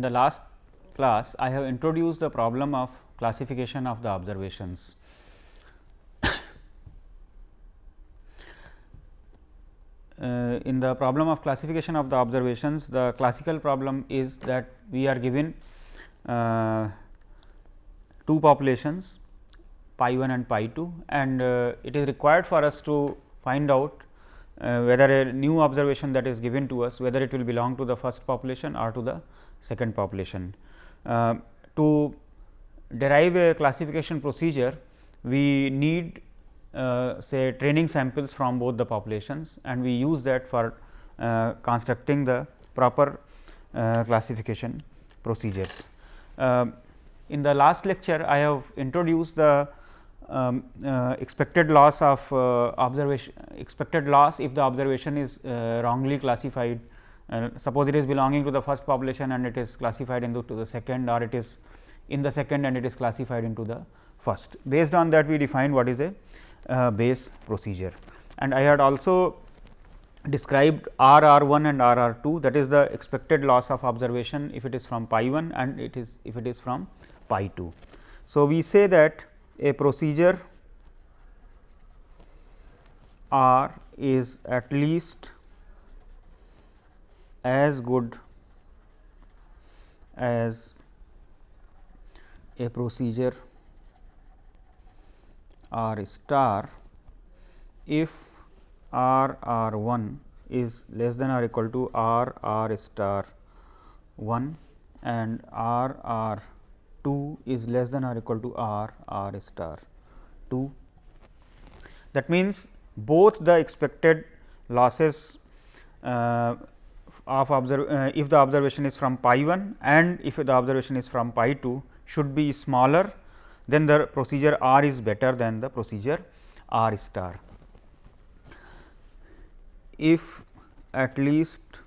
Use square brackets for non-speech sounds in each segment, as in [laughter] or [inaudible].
in the last class I have introduced the problem of classification of the observations. [coughs] Uh, in the problem of classification of the observations, the classical problem is that we are given uh, two populations pi 1 and pi 2 and uh, it is required for us to find out uh, whether a new observation that is given to us whether it will belong to the first population or to the second population. Uh, to derive a classification procedure we need uh, say training samples from both the populations and we use that for uh, constructing the proper uh, classification procedures. Um, in the last lecture I have introduced the um, uh, expected loss of uh, observation expected loss if the observation is uh, wrongly classified suppose it is belonging to the first population and it is classified into the second or it is in the second and it is classified into the first. Based on that we define what is a uh, Bayes procedure and I had also described R R 1 and R R 2 that is the expected loss of observation if it is from pi 1 and it is if it is from pi 2. So, we say that a procedure R is at least as good as a procedure R star if R R 1 is less than or equal to R R star 1 and R R 2 is less than or equal to R R star 2. That means, both the expected losses uh, of observe uh, if the observation is from pi 1 and if the observation is from pi 2 should be smaller then the procedure R is better than the procedure R star. If at least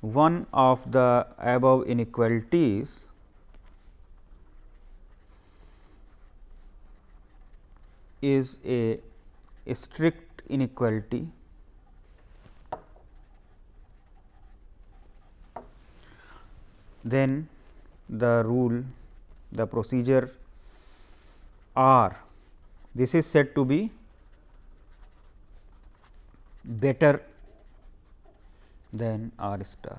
one of the above inequalities is a, a strict inequality then the rule the procedure R this is said to be better than R star.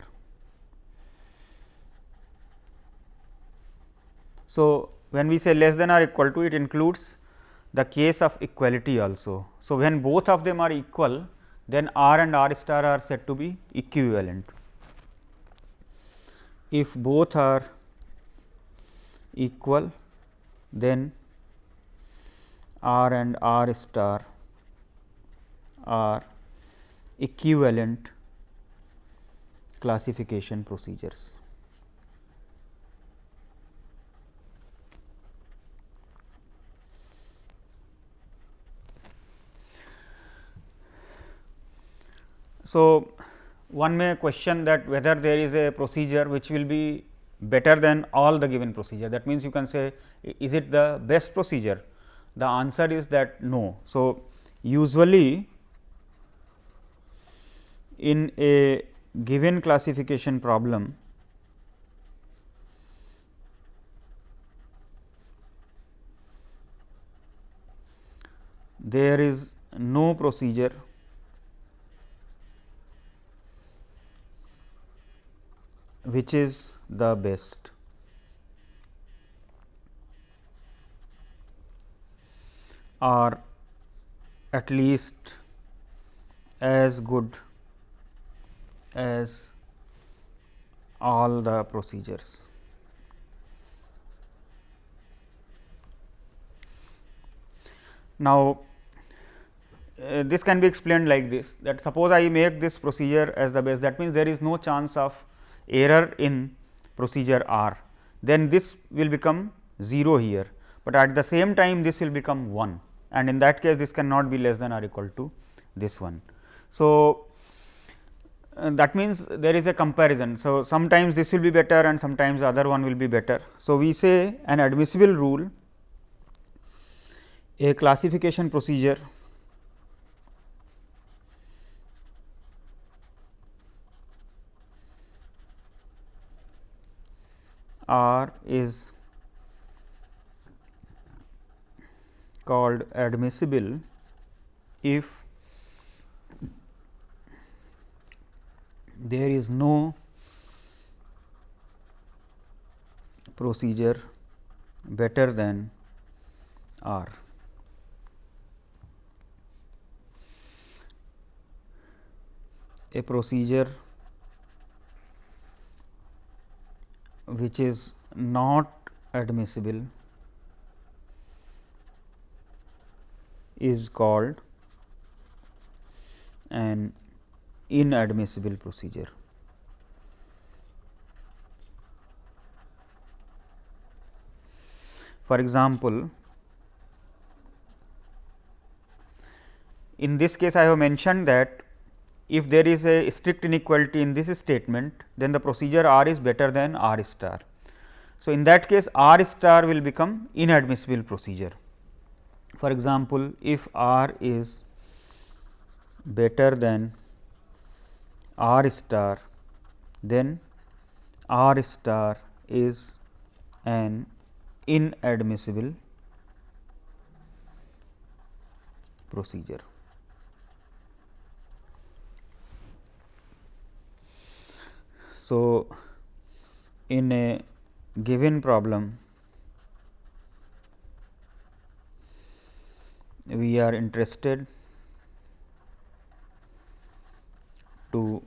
So, when we say less than or equal to it includes the case of equality also. So, when both of them are equal then R and R star are said to be equivalent. If both are equal then R and R star are equivalent classification procedures. So, one may question that whether there is a procedure which will be better than all the given procedure. That means, you can say is it the best procedure? The answer is that no. So, usually in a given classification problem, there is no procedure which is the best. or at least as good as all the procedures. Now, uh, this can be explained like this that suppose I make this procedure as the best that means, there is no chance of error in procedure R, then this will become 0 here, but at the same time this will become 1 and in that case this cannot be less than or equal to this one. So, uh, that means there is a comparison. So, sometimes this will be better and sometimes the other one will be better. So, we say an admissible rule a classification procedure R is called admissible if there is no procedure better than R. A procedure which is not admissible is called an inadmissible procedure. For example, in this case I have mentioned that if there is a strict inequality in this statement, then the procedure R is better than R star. So, in that case R star will become inadmissible procedure. For example, if R is better than R star, then R star is an inadmissible procedure. So, in a given problem, we are interested to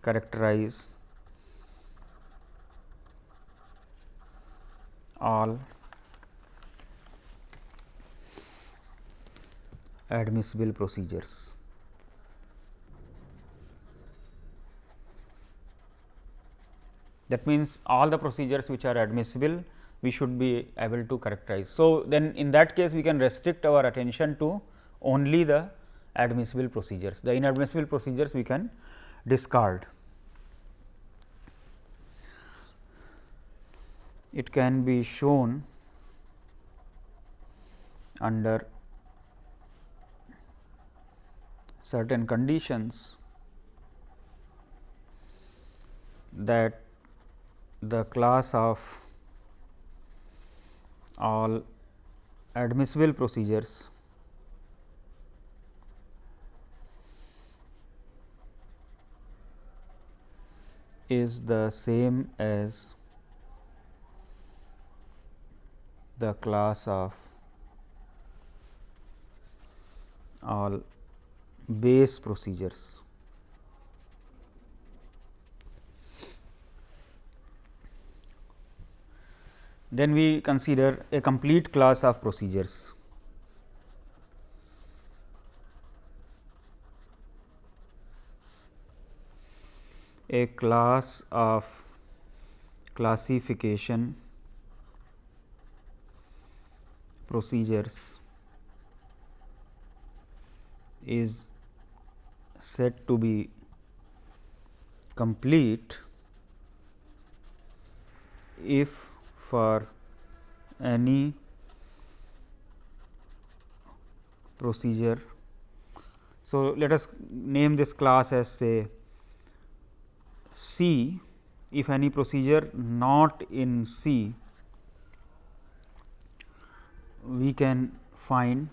characterize all admissible procedures. That means, all the procedures which are admissible we should be able to characterize. So, then in that case we can restrict our attention to only the admissible procedures, the inadmissible procedures we can discard. It can be shown under certain conditions that the class of all admissible procedures is the same as the class of all Bayes procedures. Then we consider a complete class of procedures. A class of classification procedures is said to be complete if for any procedure. So, let us name this class as say C if any procedure not in C we can find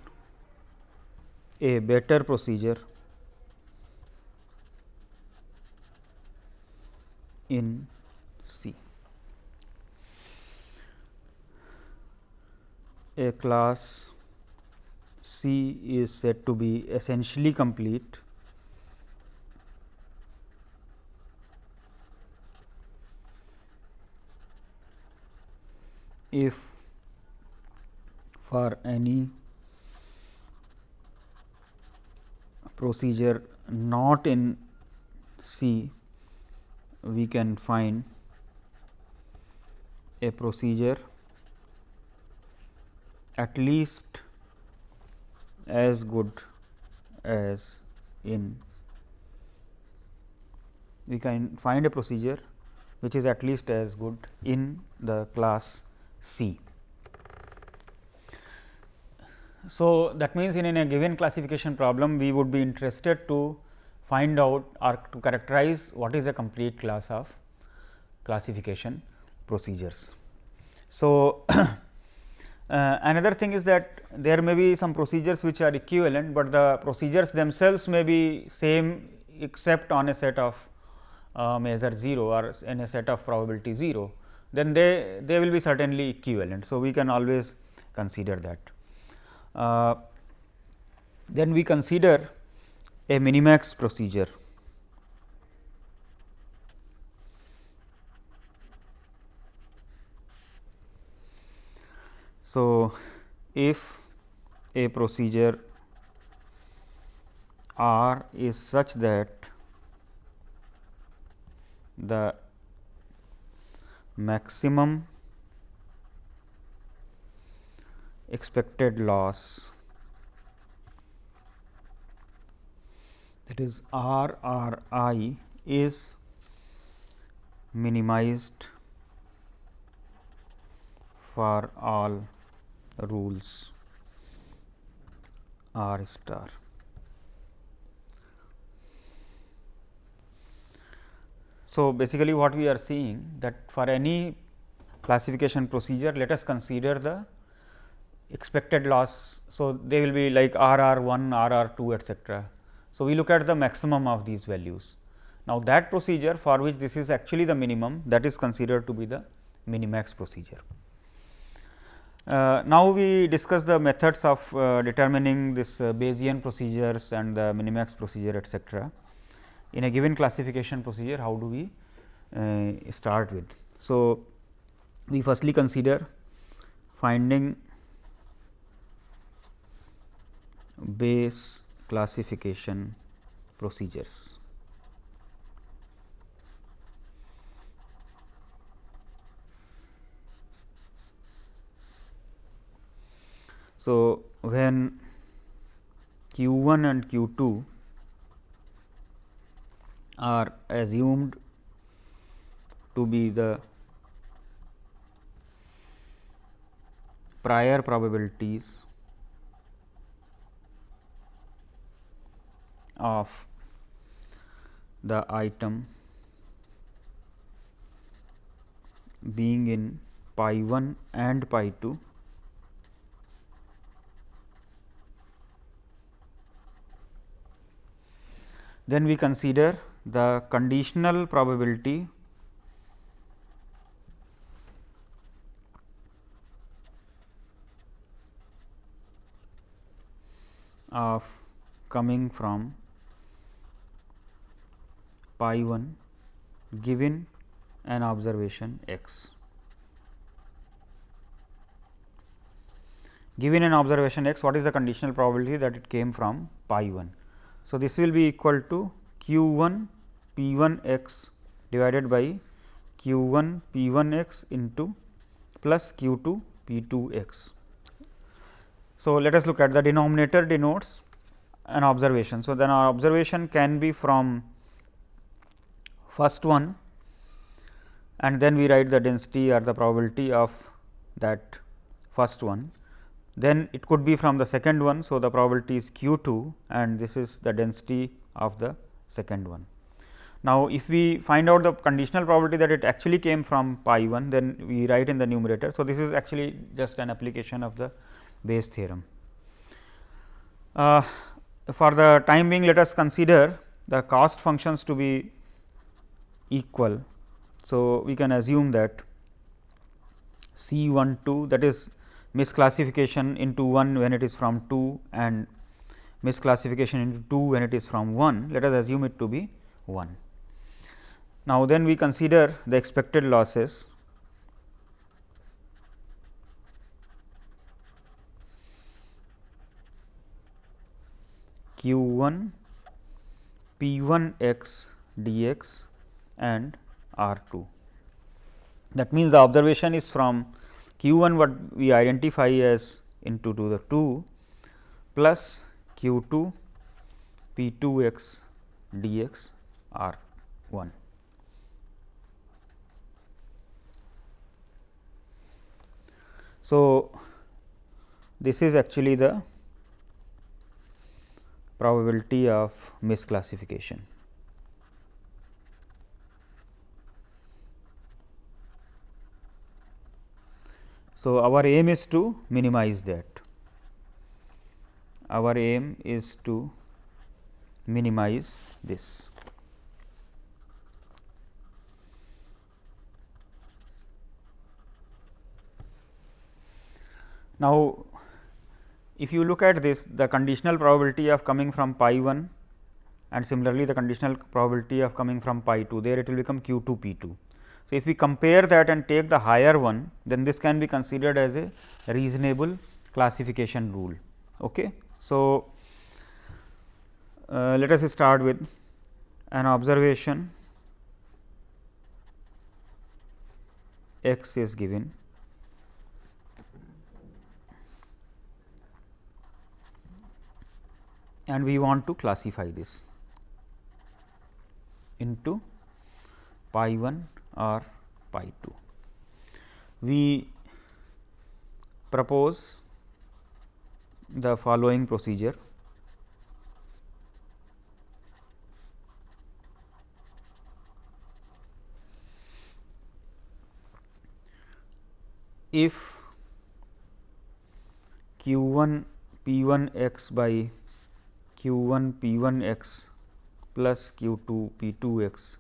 a better procedure in C. a class C is said to be essentially complete. If for any procedure not in C we can find a procedure at least as good as in we can find a procedure which is at least as good in the class C. So, that means, in, in a given classification problem we would be interested to find out or to characterize what is a complete class of classification procedures. So, [clears throat] uh, another thing is that there may be some procedures which are equivalent, but the procedures themselves may be same except on a set of uh, measure 0 or in a set of probability 0, then they, they will be certainly equivalent. So, we can always consider that. Uh, then we consider a minimax procedure. So, if a procedure R is such that the maximum expected loss that is R R I is minimized for all rules R star. So, basically what we are seeing that for any classification procedure let us consider the expected loss. So, they will be like R R 1, R R 2 etcetera. So, we look at the maximum of these values. Now, that procedure for which this is actually the minimum that is considered to be the minimax procedure. Uh, now, we discuss the methods of uh, determining this uh, Bayesian procedures and the minimax procedure etcetera in a given classification procedure how do we uh, start with. So, we firstly consider finding Bayes classification procedures. So, when q 1 and q 2 are assumed to be the prior probabilities of the item being in pi 1 and pi 2 then we consider the conditional probability of coming from pi 1 given an observation x. Given an observation x, what is the conditional probability that it came from pi 1? So, this will be equal to q 1 p 1 x divided by q 1 p 1 x into plus q 2 p 2 x. So, let us look at the denominator denotes an observation. So, then our observation can be from first one and then we write the density or the probability of that first one. Then it could be from the second one. So, the probability is q 2 and this is the density of the second one. Now, if we find out the conditional probability that it actually came from pi 1, then we write in the numerator. So, this is actually just an application of the Bayes theorem. Uh, for the time being, let us consider the cost functions to be equal. So, we can assume that C 1 2 that is misclassification into 1 when it is from 2 and misclassification into 2 when it is from 1, let us assume it to be 1. Now, then we consider the expected losses q 1 p 1 x d x and r 2. That means, the observation is from q 1 what we identify as into to the 2 plus q 2 p 2 x d x r 1. So, this is actually the probability of misclassification. So, our aim is to minimize that. Our aim is to minimize this. Now, if you look at this the conditional probability of coming from pi 1 and similarly, the conditional probability of coming from pi 2 there it will become q 2 p 2. So, if we compare that and take the higher one then this can be considered as a reasonable classification rule. Okay. So, uh, let us start with an observation x is given and we want to classify this into pi 1 or pi 2. We propose the following procedure. If q 1 p 1 x by q 1 p 1 x plus q 2 p 2 x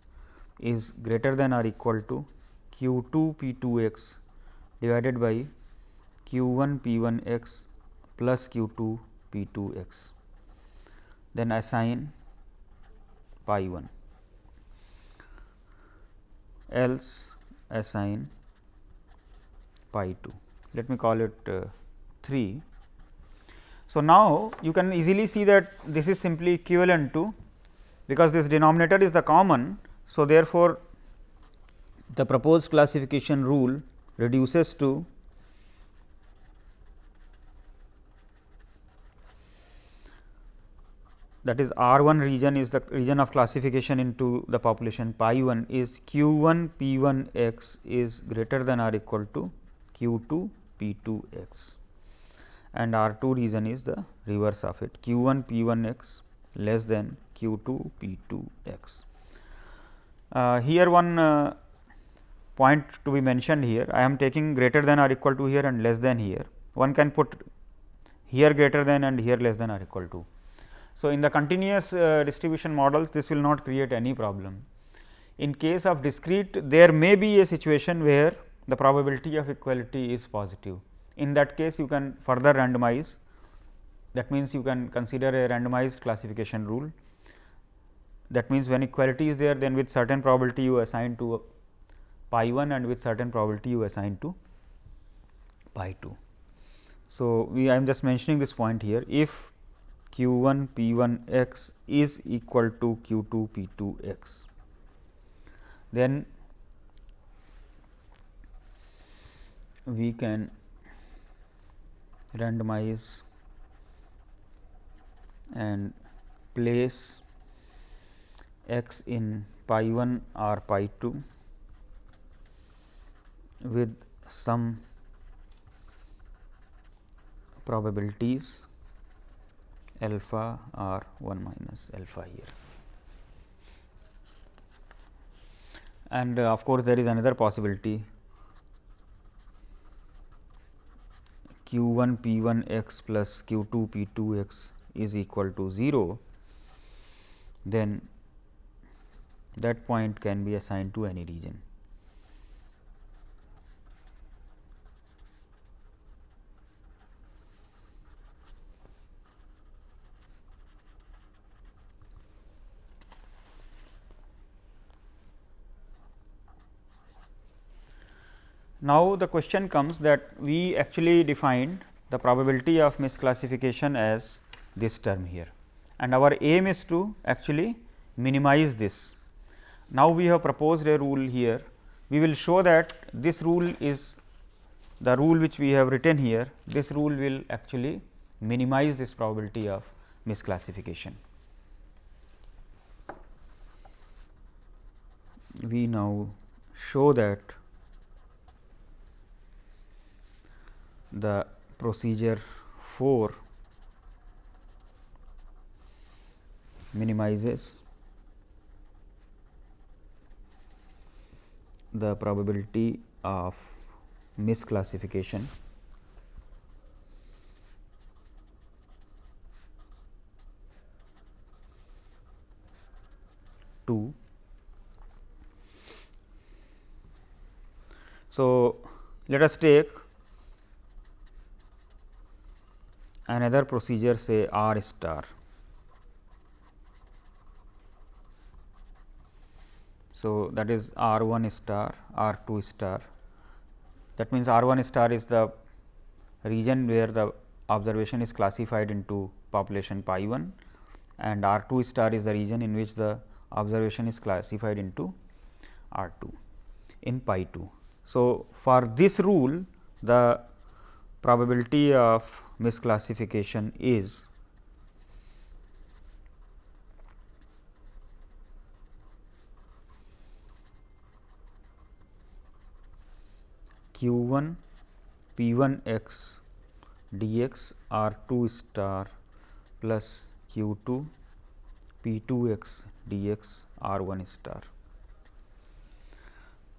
is greater than or equal to q 2 p 2 x divided by q 1 p 1 x plus q 2 p 2 x. Then assign pi 1 else assign pi 2. Let me call it uh, 3. So, now you can easily see that this is simply equivalent to because this denominator is the common so, therefore, the proposed classification rule reduces to that is R 1 region is the region of classification into the population. Pi 1 is q 1 p 1 x is greater than or equal to q 2 p 2 x. And R 2 region is the reverse of it. Q 1 p 1 x less than q 2 p 2 x. Uh, here one uh, point to be mentioned here I am taking greater than or equal to here and less than here one can put here greater than and here less than or equal to. So, in the continuous uh, distribution models this will not create any problem. In case of discrete there may be a situation where the probability of equality is positive. In that case you can further randomize that means, you can consider a randomized classification rule that means, when equality is there then with certain probability you assign to pi 1 and with certain probability you assign to pi 2. So, we I am just mentioning this point here if q 1 p 1 x is equal to q 2 p 2 x, then we can randomize and place x in pi 1 or pi 2 with some probabilities alpha or 1 minus alpha here. And uh, of course, there is another possibility q 1 p 1 x plus q 2 p 2 x is equal to 0, then that point can be assigned to any region. Now, the question comes that we actually defined the probability of misclassification as this term here and our aim is to actually minimize this now, we have proposed a rule here, we will show that this rule is the rule which we have written here, this rule will actually minimize this probability of misclassification. We now show that the procedure 4 minimizes the probability of misclassification. Two. So, let us take another procedure say R star. So, that is R 1 star, R 2 star. That means, R 1 star is the region where the observation is classified into population pi 1 and R 2 star is the region in which the observation is classified into R 2 in pi 2. So, for this rule the probability of misclassification is q 1 p 1 x dx r 2 star plus q 2 p 2 x dx r 1 star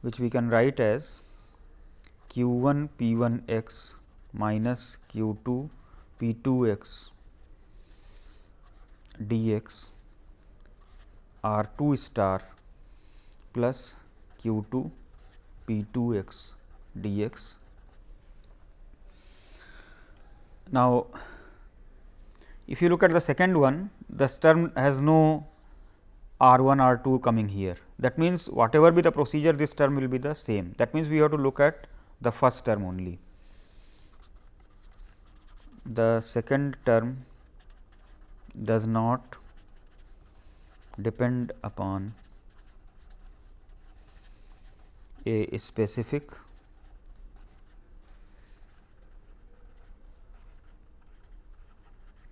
which we can write as q 1 p 1 x minus q 2 p 2 x dx r 2 star plus q 2 p 2 x dx. Now, if you look at the second one, this term has no r 1 r 2 coming here. That means, whatever be the procedure this term will be the same. That means, we have to look at the first term only. The second term does not depend upon a specific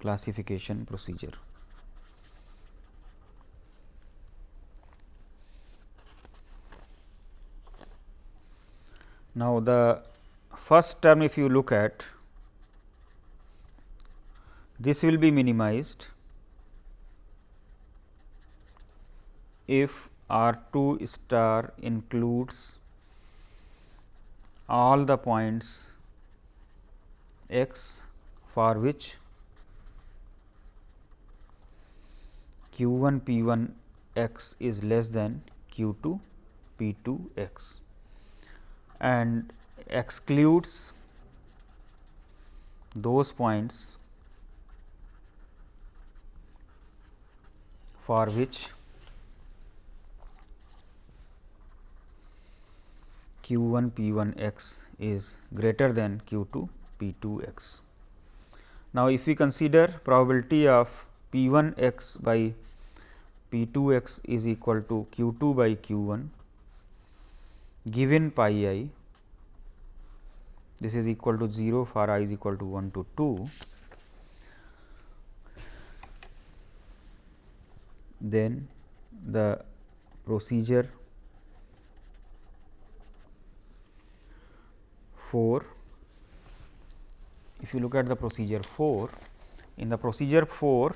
classification procedure. Now, the first term if you look at this will be minimized if R 2 star includes all the points x for which q 1 p 1 x is less than q 2 p 2 x and excludes those points for which q 1 p 1 x is greater than q 2 p 2 x. Now, if we consider probability of P 1 x by P 2 x is equal to q 2 by q 1 given pi i this is equal to 0 for i is equal to 1 to 2 then the procedure 4 if you look at the procedure 4 in the procedure 4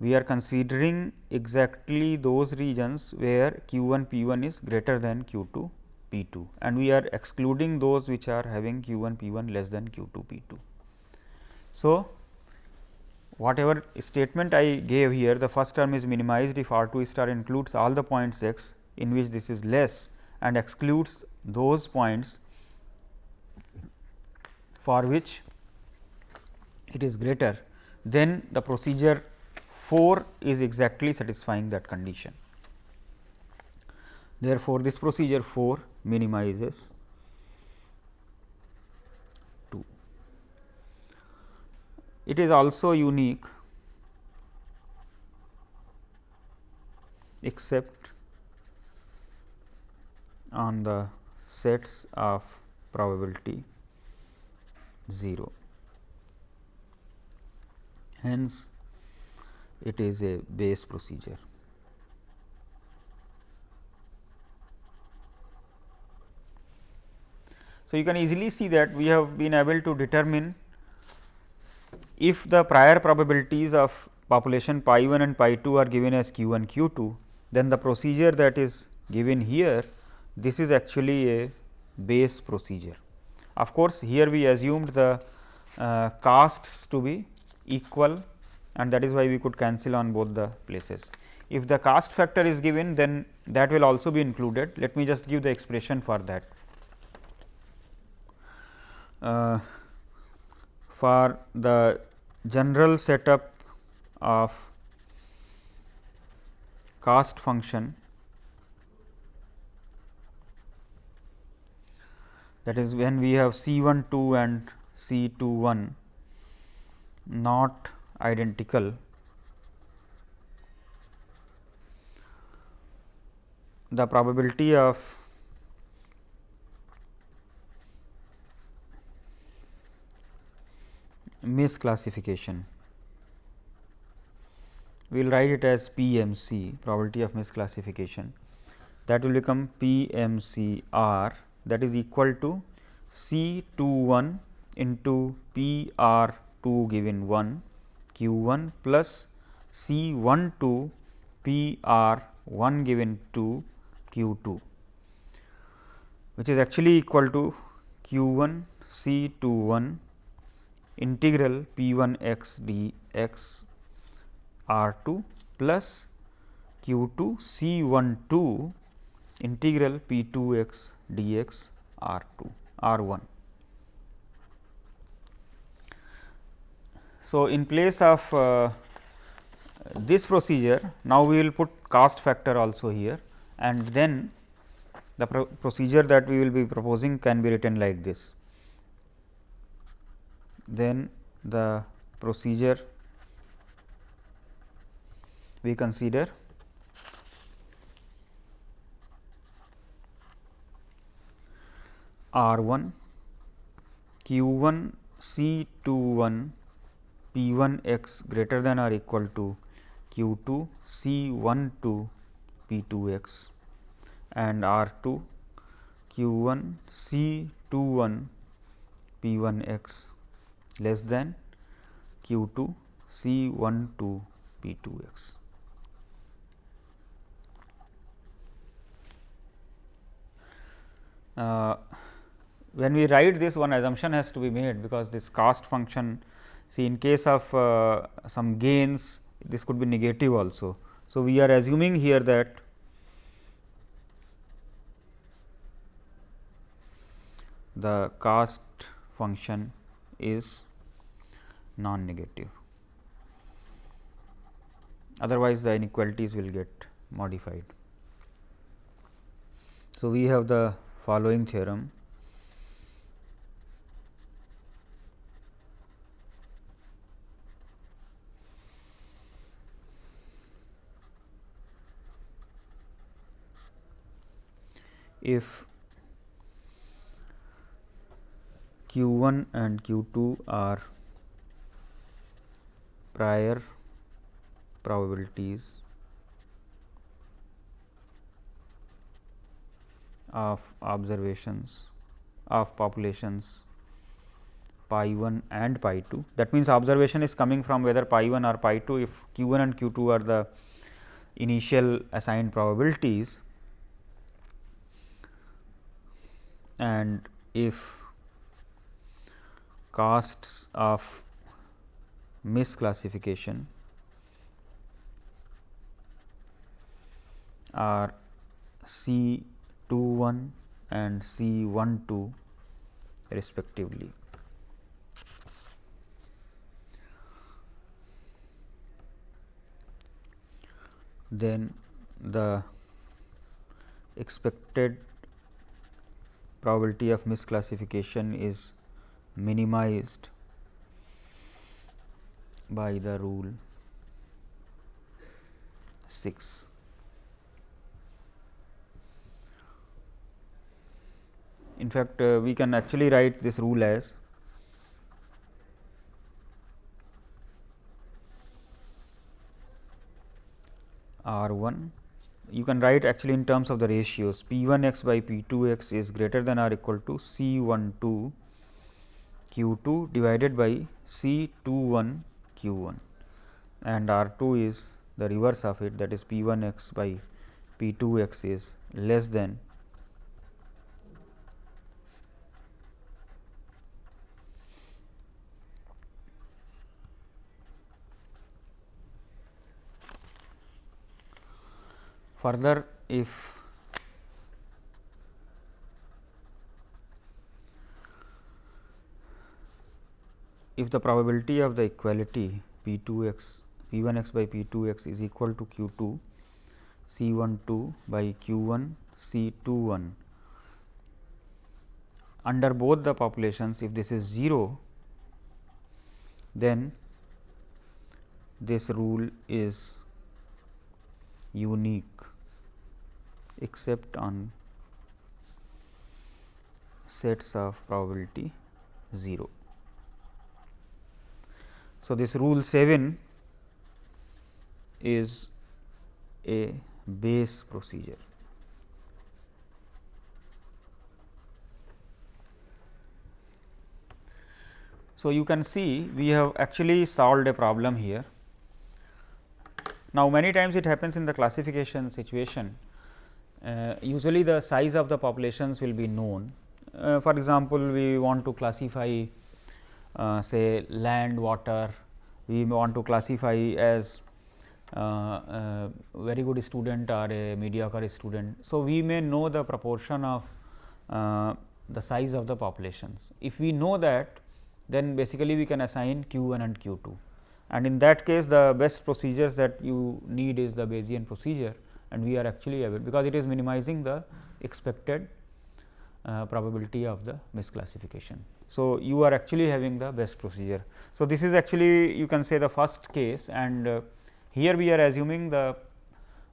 we are considering exactly those regions where q 1 p 1 is greater than q 2 p 2 and we are excluding those which are having q 1 p 1 less than q 2 p 2. So, whatever statement I gave here the first term is minimized if R 2 star includes all the points x in which this is less and excludes those points for which it is greater then the procedure 4 is exactly satisfying that condition. Therefore, this procedure 4 minimizes 2. It is also unique except on the sets of probability 0. Hence, it is a Bayes procedure. So, you can easily see that we have been able to determine if the prior probabilities of population pi 1 and pi 2 are given as q 1 q 2, then the procedure that is given here this is actually a Bayes procedure. Of course, here we assumed the uh, casts to be equal and that is why we could cancel on both the places. If the cast factor is given then that will also be included. Let me just give the expression for that. Uh, for the general setup of cost function that is when we have C 1 2 and C 2 1 not identical. The probability of misclassification. We will write it as PMC probability of misclassification. That will become PMCR that is equal to C 2 1 into P R 2 given 1 Q 1 plus C 1 2 P R 1 given to Q 2 which is actually equal to Q 1 C 2 1 integral p 1 x d x r 2 plus q 2 c 1 2 integral p 2 x d x r 2 r 1. So, in place of uh, this procedure now we will put cast factor also here and then the pro procedure that we will be proposing can be written like this. Then the procedure we consider. R 1 Q 1 C 2 1 P 1 x greater than or equal to Q 2 C 1 2 P 2 x and R 2 Q 1 C 2 1 P 1 x less than q 2 c 1 2 p 2 x. Uh, when we write this one assumption has to be made because this cost function see in case of uh, some gains this could be negative also. So, we are assuming here that the cost function is non negative otherwise the inequalities will get modified. So, we have the following theorem if q 1 and q 2 are prior probabilities of observations of populations pi 1 and pi 2. That means, observation is coming from whether pi 1 or pi 2 if q 1 and q 2 are the initial assigned probabilities and if costs of misclassification are C 2 1 and C 1 2 respectively. Then the expected probability of misclassification is minimized by the rule 6. In fact, uh, we can actually write this rule as R 1 you can write actually in terms of the ratios. P 1 x by P 2 x is greater than or equal to C 1 2 Q 2 divided by C 2 1 q 1 and R 2 is the reverse of it that is P 1 x by P 2 x is less than further if if the probability of the equality p 2 x p 1 x by p 2 x is equal to q 2 c 1 2 by q 1 c 2 1 under both the populations if this is 0 then this rule is unique except on sets of probability 0. So, this rule 7 is a Bayes procedure. So, you can see we have actually solved a problem here. Now, many times it happens in the classification situation, usually the size of the populations will be known. Uh, for example, we want to classify uh, say land, water, we want to classify as uh, uh, very good student or a mediocre student. So, we may know the proportion of uh, the size of the populations. If we know that then basically we can assign q 1 and q 2 and in that case the best procedures that you need is the Bayesian procedure and we are actually able because it is minimizing the expected uh, probability of the misclassification. So, you are actually having the best procedure. So, this is actually you can say the first case and uh, here we are assuming the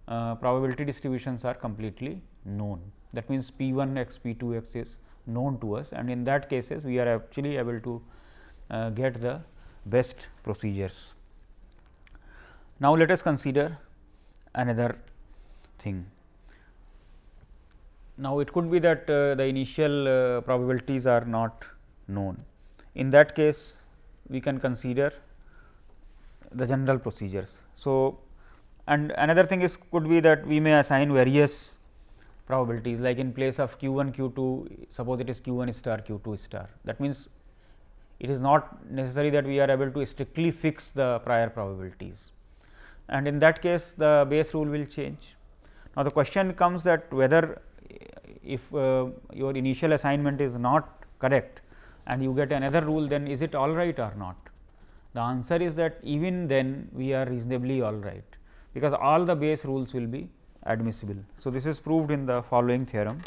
uh, probability distributions are completely known. That means, P 1 x P 2 x is known to us and in that cases we are actually able to uh, get the best procedures. Now, let us consider another thing. Now, it could be that uh, the initial uh, probabilities are not known. In that case, we can consider the general procedures. So, and another thing is could be that we may assign various probabilities like in place of q 1 q 2 suppose it is q 1 star q 2 star that means it is not necessary that we are able to strictly fix the prior probabilities and in that case the Bayes rule will change. Now, the question comes that whether if uh, your initial assignment is not correct and you get another rule then is it all right or not? The answer is that even then we are reasonably all right, because all the Bayes rules will be admissible. So, this is proved in the following theorem.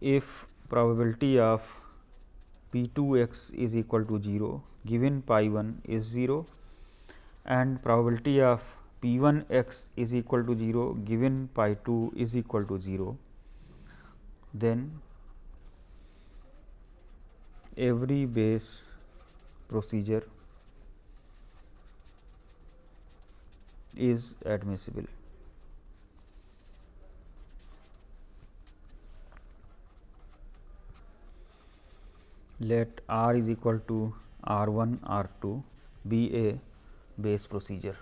If probability of p 2 x is equal to 0 given pi 1 is 0 and probability of p 1 x is equal to 0 given pi 2 is equal to 0, then every Bayes procedure is admissible. Let R is equal to R 1 R 2 be a Bayes procedure.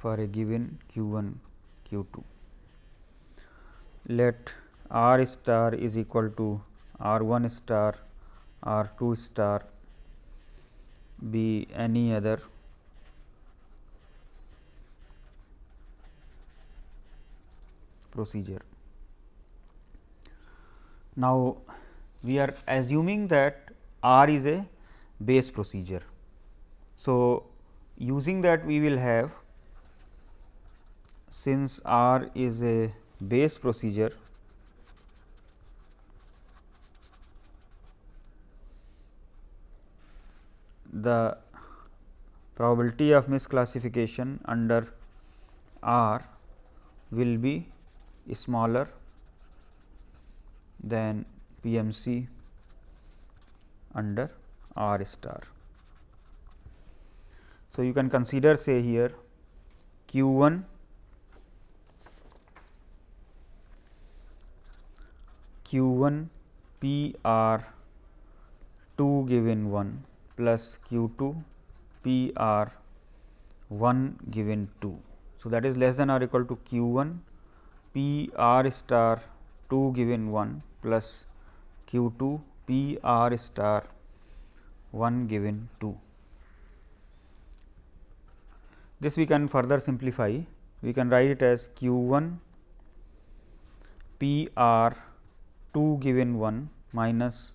for a given q 1 q 2. Let r star is equal to r 1 star r 2 star be any other procedure. Now, we are assuming that R is a Bayes procedure. So, using that we will have since R is a Bayes procedure, the probability of misclassification under R will be smaller than PMC under R star. So, you can consider say here q 1 q 1 p r 2 given 1 plus q 2 p r 1 given 2. So, that is less than or equal to q 1 p r star 2 given 1 plus q 2 P r star 1 given 2. This we can further simplify, we can write it as q 1 P r 2 given 1 minus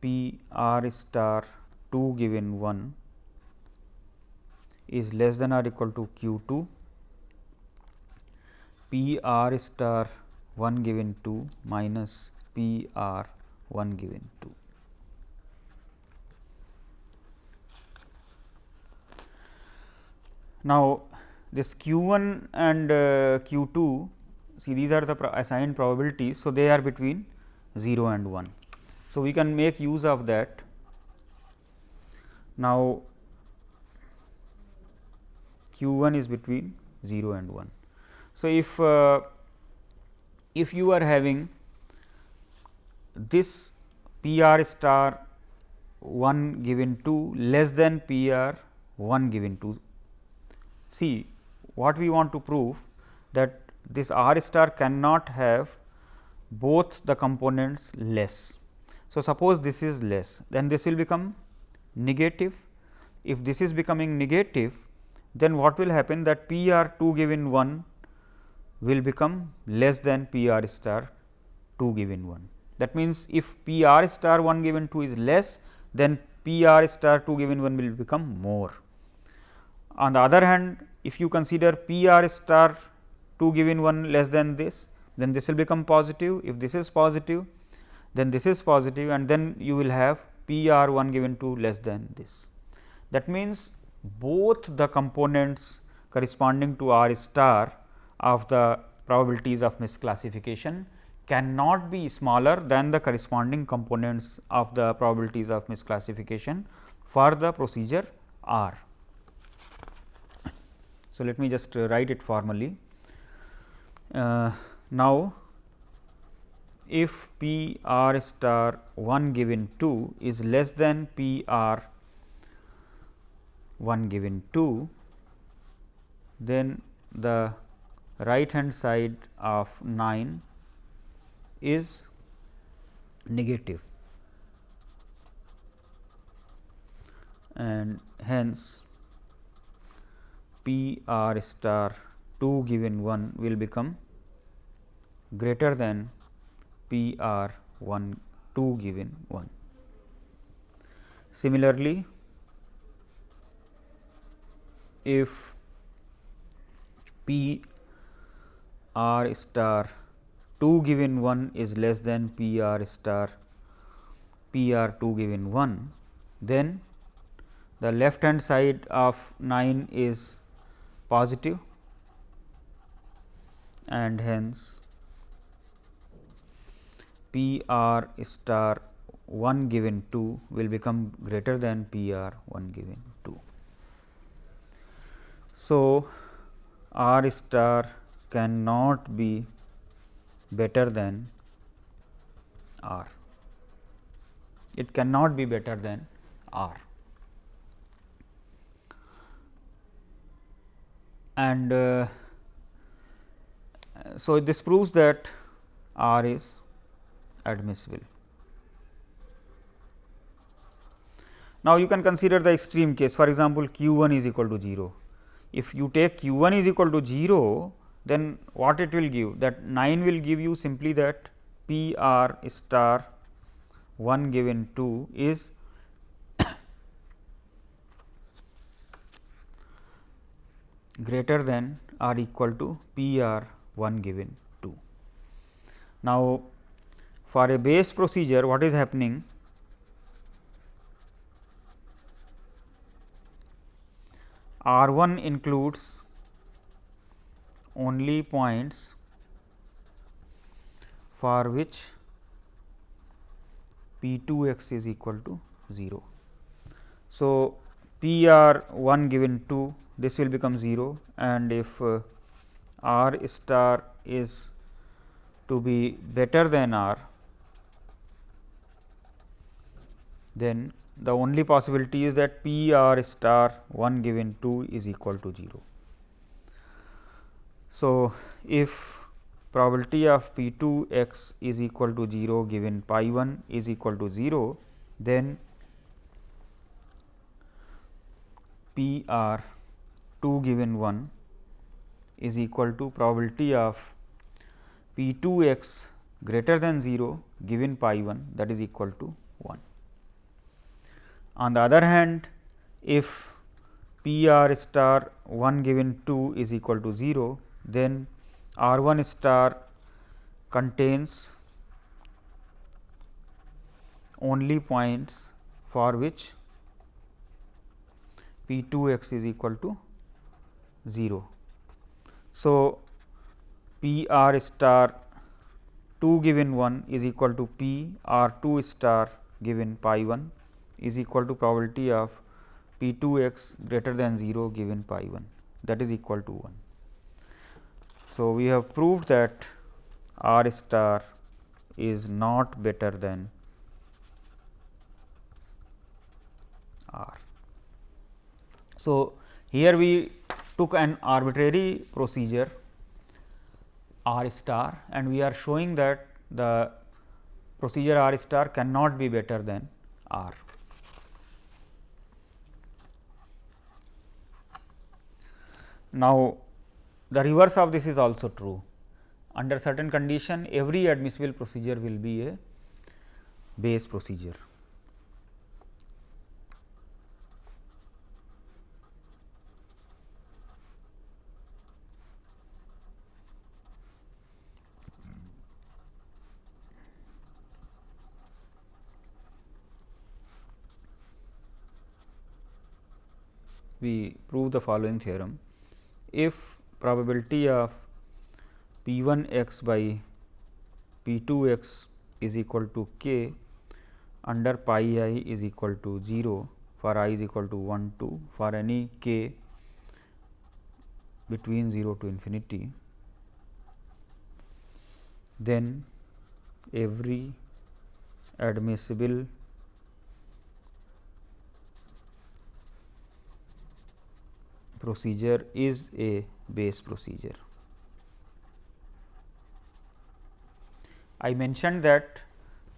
P r star 2 given 1 is less than or equal to q 2 P r star 1 given 2 minus P r 1 given 2. Now, this q 1 and uh, q 2 see these are the assigned probabilities. So, they are between 0 and 1. So, we can make use of that. Now, q 1 is between 0 and 1. So, if uh, if you are having this P r star 1 given 2 less than P r 1 given 2. See what we want to prove that this r star cannot have both the components less. So, suppose this is less then this will become negative. If this is becoming negative then what will happen that P r 2 given 1 will become less than P r star 2 given 1. That means, if P r star 1 given 2 is less then P r star 2 given 1 will become more. On the other hand, if you consider P r star 2 given 1 less than this, then this will become positive. If this is positive, then this is positive and then you will have P r 1 given 2 less than this. That means, both the components corresponding to r star of the probabilities of misclassification cannot be smaller than the corresponding components of the probabilities of misclassification for the procedure R. So, let me just write it formally. Uh, now, if P r star 1 given 2 is less than P r 1 given 2, then the right hand side of 9 is negative and hence P r star 2 given 1 will become greater than P r 1 2 given 1. Similarly, if P r star 2 given 1 is less than P r star P r 2 given 1, then the left hand side of 9 is positive and hence P r star 1 given 2 will become greater than P r 1 given 2. So, r star cannot be better than R. It cannot be better than R. And uh, so, this proves that R is admissible. Now, you can consider the extreme case for example, q 1 is equal to 0. If you take q 1 is equal to 0, then what it will give that 9 will give you simply that P r star 1 given 2 is [coughs] greater than or equal to P r 1 given 2. Now, for a Bayes procedure what is happening R 1 includes only points for which P 2 x is equal to 0. So, P r 1 given 2 this will become 0 and if uh, r star is to be better than r then the only possibility is that P r star 1 given 2 is equal to 0. So, if probability of P 2 x is equal to 0 given pi 1 is equal to 0, then P r 2 given 1 is equal to probability of P 2 x greater than 0 given pi 1 that is equal to 1. On the other hand, if P r star 1 given 2 is equal to 0, then R 1 star contains only points for which P 2 x is equal to 0. So, P r star 2 given 1 is equal to P r 2 star given pi 1 is equal to probability of P 2 x greater than 0 given pi 1 that is equal to 1. So, we have proved that R star is not better than R. So, here we took an arbitrary procedure R star and we are showing that the procedure R star cannot be better than R. Now, the reverse of this is also true. Under certain condition, every admissible procedure will be a Bayes procedure. we prove the following theorem. If probability of p 1 x by p 2 x is equal to k under pi i is equal to 0 for i is equal to 1 2 for any k between 0 to infinity, then every admissible procedure is a Bayes procedure. I mentioned that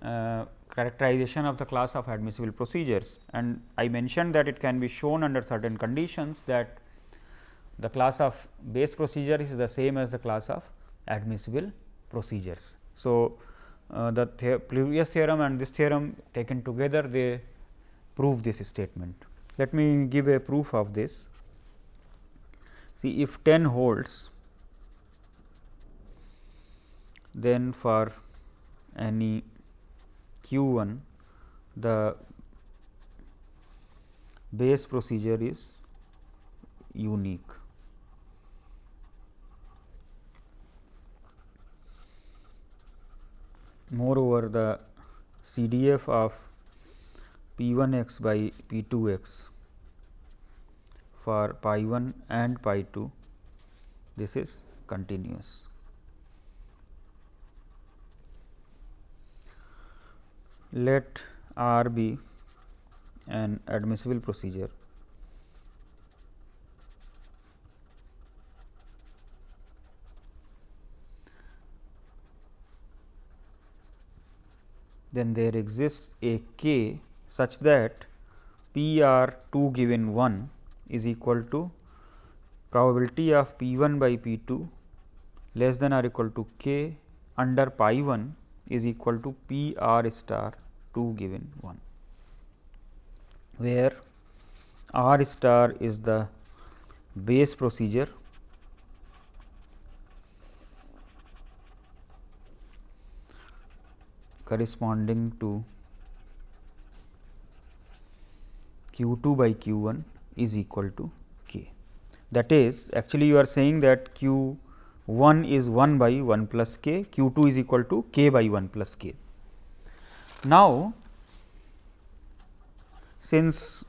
uh, characterization of the class of admissible procedures and I mentioned that it can be shown under certain conditions that the class of Bayes procedure is the same as the class of admissible procedures. So, uh, the, the previous theorem and this theorem taken together they prove this statement. Let me give a proof of this. See if 10 holds then for any q 1 the Bayes procedure is unique. Moreover, the CDF of P 1 x by P 2 x for pi 1 and pi 2, this is continuous. let R be an admissible procedure then there exists a k such that P r 2 given 1 is equal to probability of P 1 by P 2 less than or equal to k under pi 1 is equal to P r star 2 given 1, where R star is the Bayes procedure. corresponding to q 2 by q 1 is equal to k. That is actually you are saying that q 1 is 1 by 1 plus k, q 2 is equal to k by 1 plus k. Now, since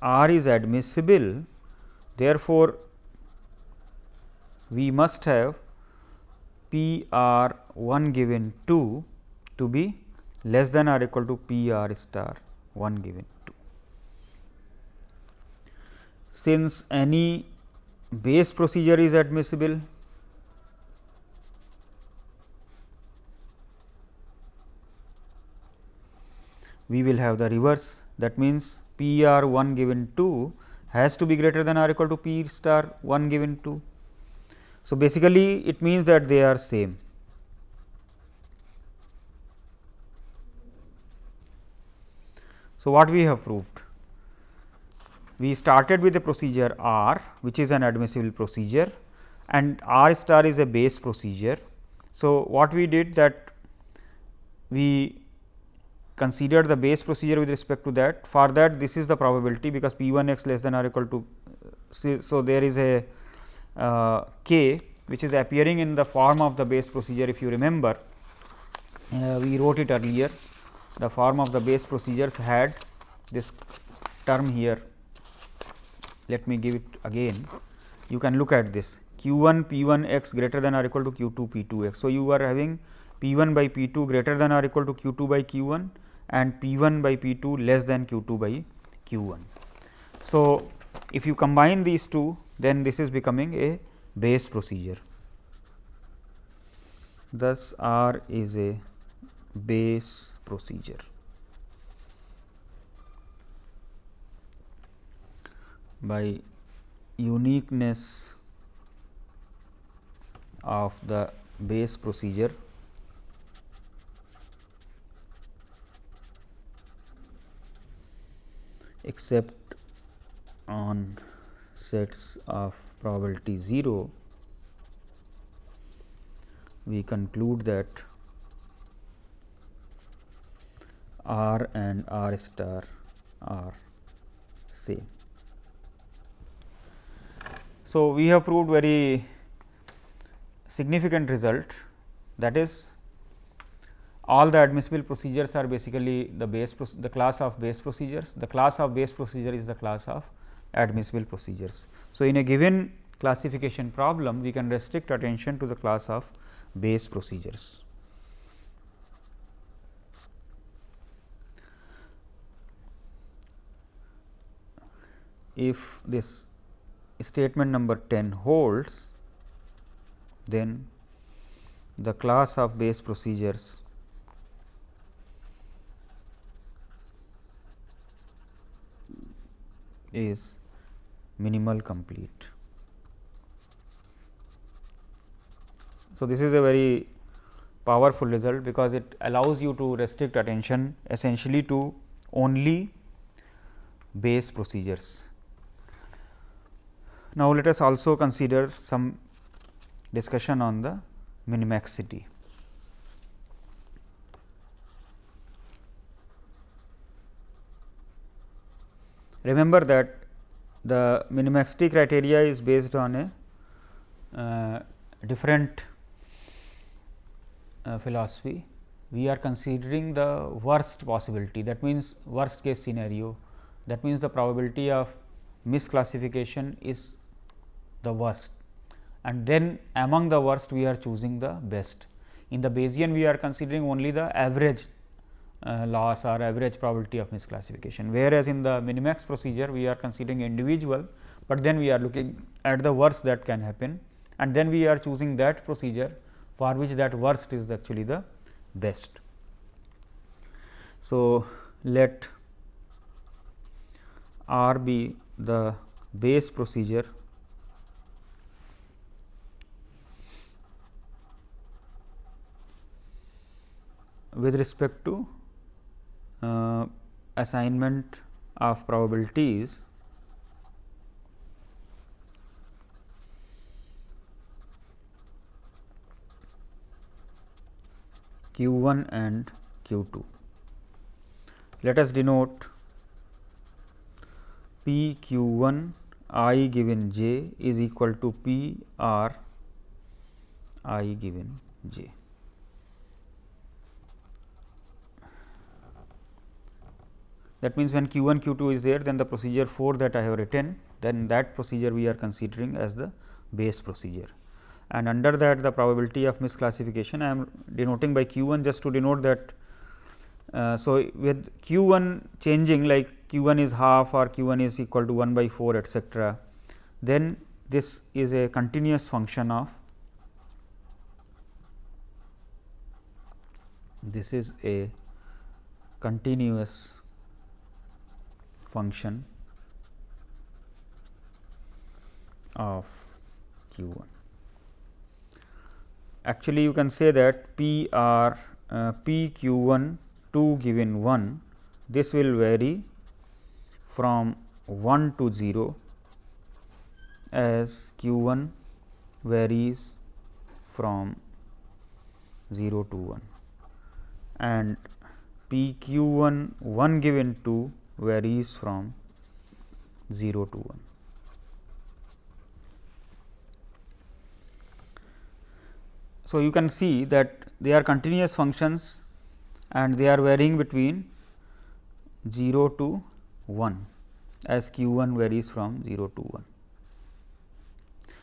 R is admissible, therefore, we must have P R 1 given 2 to be less than or equal to P R star 1 given 2 since any Bayes procedure is admissible we will have the reverse that means P r 1 given 2 has to be greater than or equal to P star 1 given 2. So, basically it means that they are same. So, what we have proved? We started with a procedure R which is an admissible procedure and R star is a Bayes procedure. So, what we did that we considered the Bayes procedure with respect to that for that this is the probability because p 1 x less than or equal to. So, there is a uh, k which is appearing in the form of the Bayes procedure if you remember uh, we wrote it earlier the form of the Bayes procedures had this term here. Let me give it again. You can look at this q 1 p 1 x greater than or equal to q 2 p 2 x. So, you are having p 1 by p 2 greater than or equal to q 2 by q 1 and p 1 by p 2 less than q 2 by q 1. So, if you combine these two then this is becoming a Bayes procedure. Thus, R is a Bayes procedure. By uniqueness of the Bayes procedure except on sets of probability 0, we conclude that R and R star are same. So, we have proved very significant result that is all the admissible procedures are basically the Bayes the class of Bayes procedures. The class of Bayes procedure is the class of admissible procedures. So, in a given classification problem we can restrict attention to the class of Bayes procedures. If this statement number 10 holds, then the class of Bayes procedures is minimal complete. So, this is a very powerful result because it allows you to restrict attention essentially to only Bayes procedures. Now, let us also consider some discussion on the minimaxity. Remember that the minimaxity criteria is based on a uh, different uh, philosophy. We are considering the worst possibility that means, worst case scenario that means, the probability of misclassification is the worst and then among the worst we are choosing the best. In the Bayesian we are considering only the average uh, loss or average probability of misclassification, whereas in the minimax procedure we are considering individual, but then we are looking at the worst that can happen and then we are choosing that procedure for which that worst is actually the best. So, let R be the Bayes procedure with respect to uh, assignment of probabilities q 1 and q 2. Let us denote p q 1 i given j is equal to p r i given j. That means, when q 1 q 2 is there then the procedure 4 that I have written then that procedure we are considering as the Bayes procedure. And under that the probability of misclassification I am denoting by q 1 just to denote that. Uh, so, with q 1 changing like q 1 is half or q 1 is equal to 1 by 4 etcetera, then this is a continuous function of this is a continuous function of q 1. Actually, you can say that p r uh, p q 1 2 given 1 this will vary from 1 to 0 as q 1 varies from 0 to 1 and p q 1 1 given 2 varies from 0 to 1. So, you can see that they are continuous functions and they are varying between 0 to 1 as q 1 varies from 0 to 1.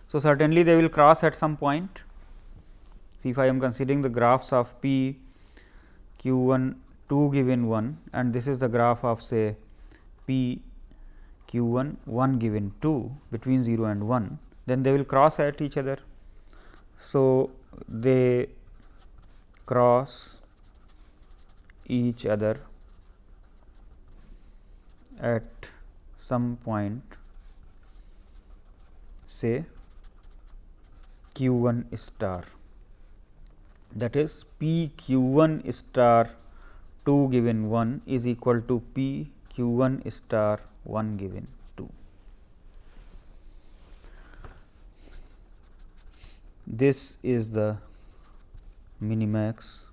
So, certainly they will cross at some point. See if I am considering the graphs of p q 1 2 given 1 and this is the graph of say p q 1 1 given 2 between 0 and 1, then they will cross at each other. So, they cross each other at some point say q 1 star that is p q 1 star 2 given 1 is equal to p q 1 star 1 given 2. This is the minimax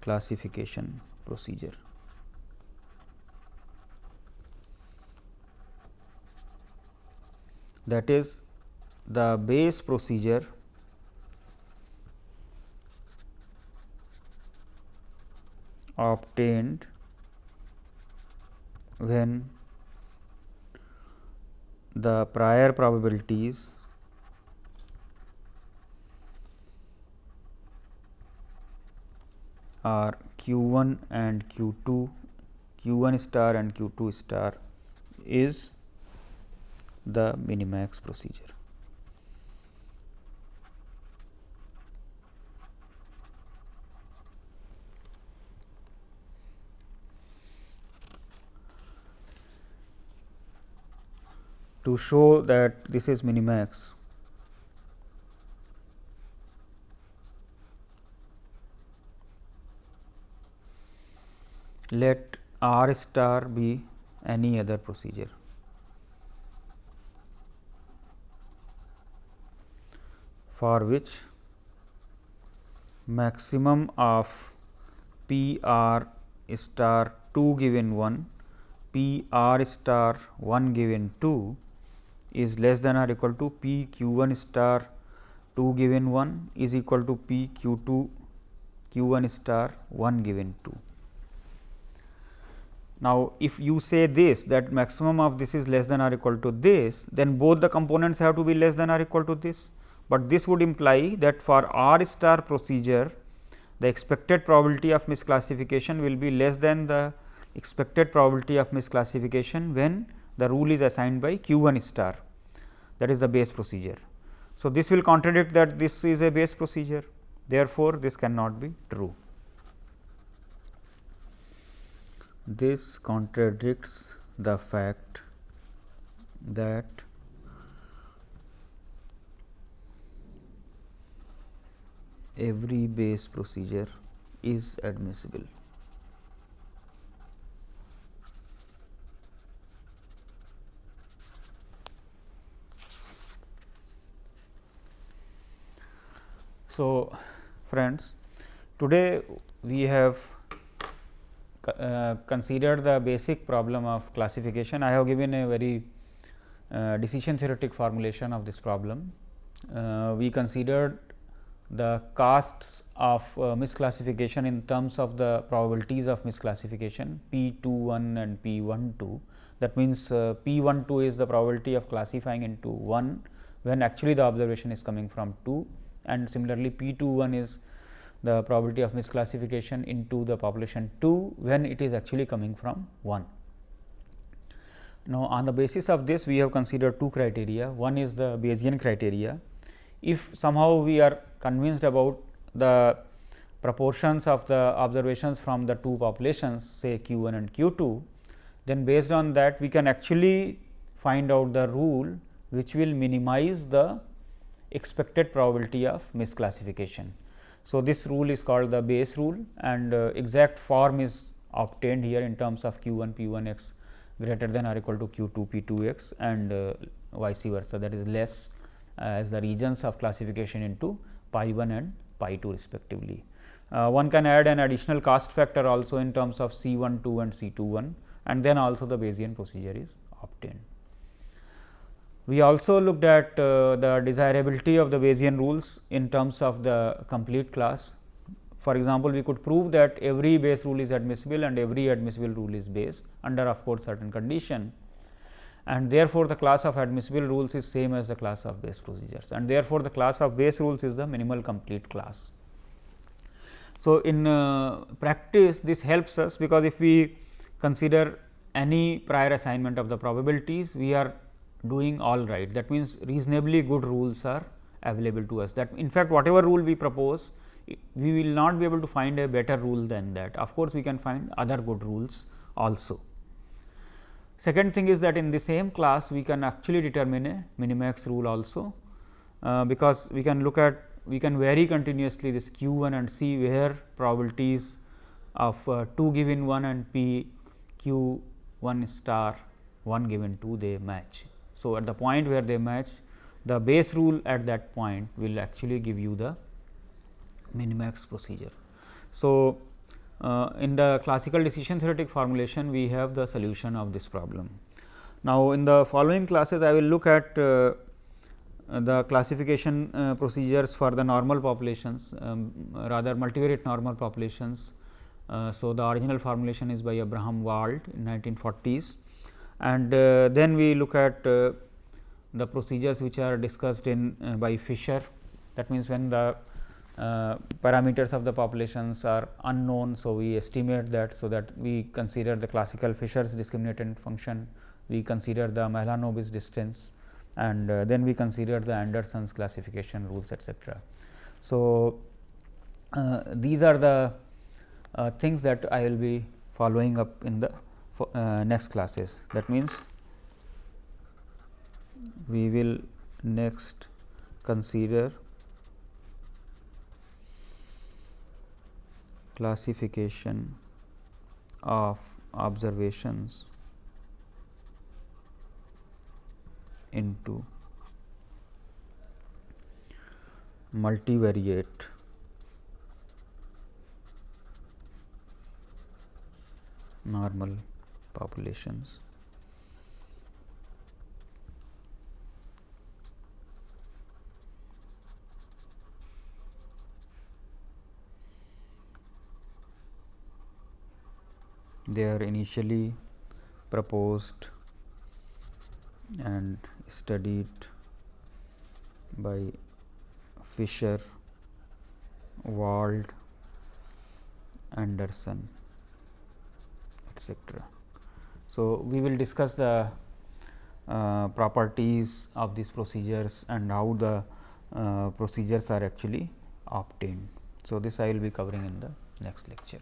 classification procedure. that is the Bayes procedure obtained when the prior probabilities are q 1 and q 2 q 1 star and q 2 star is the minimax procedure. To show that this is minimax, let R star be any other procedure. for which maximum of P r star 2 given 1 P r star 1 given 2 is less than or equal to P q 1 star 2 given 1 is equal to P q 2 q 1 star 1 given 2. Now, if you say this that maximum of this is less than or equal to this, then both the components have to be less than or equal to this but this would imply that for R star procedure the expected probability of misclassification will be less than the expected probability of misclassification when the rule is assigned by q 1 star that is the Bayes procedure. So, this will contradict that this is a Bayes procedure therefore, this cannot be true. This contradicts the fact that every Bayes procedure is admissible. So, friends today we have uh, considered the basic problem of classification. I have given a very uh, decision theoretic formulation of this problem. Uh, we considered the costs of uh, misclassification in terms of the probabilities of misclassification P 2 1 and P 1 2. That means, uh, P 1 2 is the probability of classifying into 1 when actually the observation is coming from 2 and similarly P 2 1 is the probability of misclassification into the population 2 when it is actually coming from 1. Now, on the basis of this we have considered two criteria one is the Bayesian criteria if somehow we are convinced about the proportions of the observations from the two populations say q 1 and q 2, then based on that we can actually find out the rule which will minimize the expected probability of misclassification. So, this rule is called the Bayes rule and uh, exact form is obtained here in terms of q 1 p 1 x greater than or equal to q 2 p 2 x and uh, vice versa that is less as the regions of classification into pi 1 and pi 2 respectively. Uh, one can add an additional cost factor also in terms of C 1 2 and C 2 1 and then also the Bayesian procedure is obtained. We also looked at uh, the desirability of the Bayesian rules in terms of the complete class. For example, we could prove that every Bayes rule is admissible and every admissible rule is Bayes under of course, certain condition and therefore, the class of admissible rules is same as the class of Bayes procedures and therefore, the class of Bayes rules is the minimal complete class. So, in uh, practice this helps us because if we consider any prior assignment of the probabilities we are doing all right. That means reasonably good rules are available to us. That in fact whatever rule we propose we will not be able to find a better rule than that. Of course we can find other good rules also. Second thing is that in the same class we can actually determine a minimax rule also uh, because we can look at we can vary continuously this q 1 and see where probabilities of uh, 2 given 1 and p q 1 star 1 given 2 they match. So, at the point where they match the Bayes rule at that point will actually give you the minimax procedure. So, uh, in the classical decision theoretic formulation we have the solution of this problem. Now, in the following classes I will look at uh, the classification uh, procedures for the normal populations um, rather multivariate normal populations. Uh, so, the original formulation is by Abraham Wald in 1940s and uh, then we look at uh, the procedures which are discussed in uh, by Fisher that means when the parameters of the populations are unknown. So, we estimate that so that we consider the classical Fisher's discriminant function we consider the Mahalanobis distance and then we consider the Anderson's classification rules etcetera. So, uh, these are the uh, things that I will be following up in the uh, next classes. That means, we will next consider classification of observations into multivariate normal populations. They are initially proposed and studied by Fisher, Wald, Anderson, etc. So, we will discuss the uh, properties of these procedures and how the uh, procedures are actually obtained. So, this I will be covering in the next lecture.